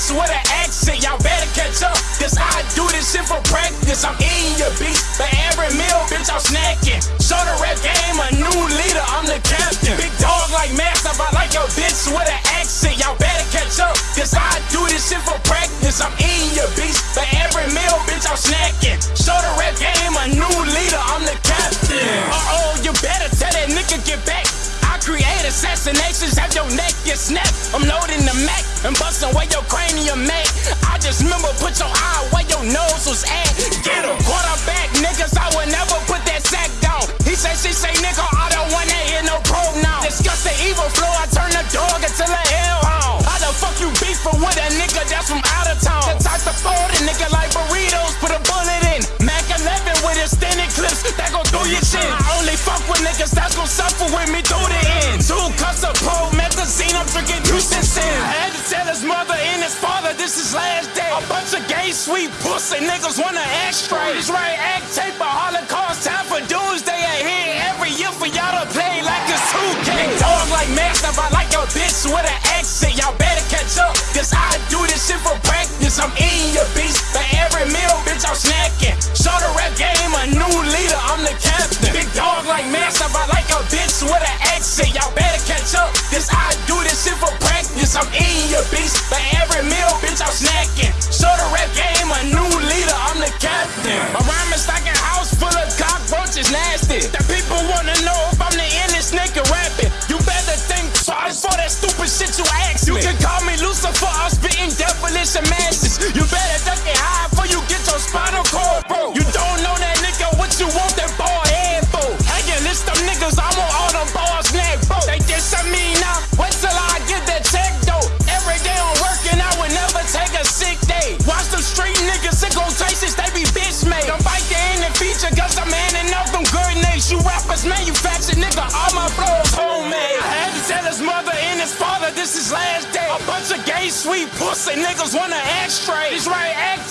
That's what an accent, y'all better catch up. Cause I do this shit for practice. I'm eating your beat, but every meal, bitch, I'm snacking. Show the rap game, a new leader, I'm the captain. Big dog like Max, I like your bitch with an accent, y'all better catch up. Cause I do this shit for practice. I'm eating your beat, but every meal, bitch, I'm snacking. Show the rap game, a new leader, I'm the captain. Uh oh, you better tell that nigga get back. I create assassinations, have your neck get snapped. I'm no where your cranium at. I just remember put your eye where your nose was at. Get him. Quarterback niggas, I would never put that sack down. He say, she say, nigga, I don't wanna hear no pronoun. Discuss the evil flow, I turn the dog into a hellhound. How the fuck you beefing with a nigga that's from out of town? The type to fold a nigga like burritos, put a bullet in. Mac 11 with extended clips, that go through your chin. I only fuck with niggas that's gon' suffer with me through the end. Two cups of promethazine, I'm drinking and sin. His mother and his father this is last day. A bunch of gay, sweet pussy niggas wanna act straight. This right act tape a holocaust, time for doomsday. I here every year for y'all to play like it's 2K. Big dog like master, I like your bitch with an accent. Y'all better catch up, cause I do this shit for practice. I'm eating your beast, but every meal, bitch, I'm snacking. Show the rap game a new leader, I'm the captain. Big dog like master, I like a bitch with an accent. People wanna know sweet pussy niggas wanna act straight. This right act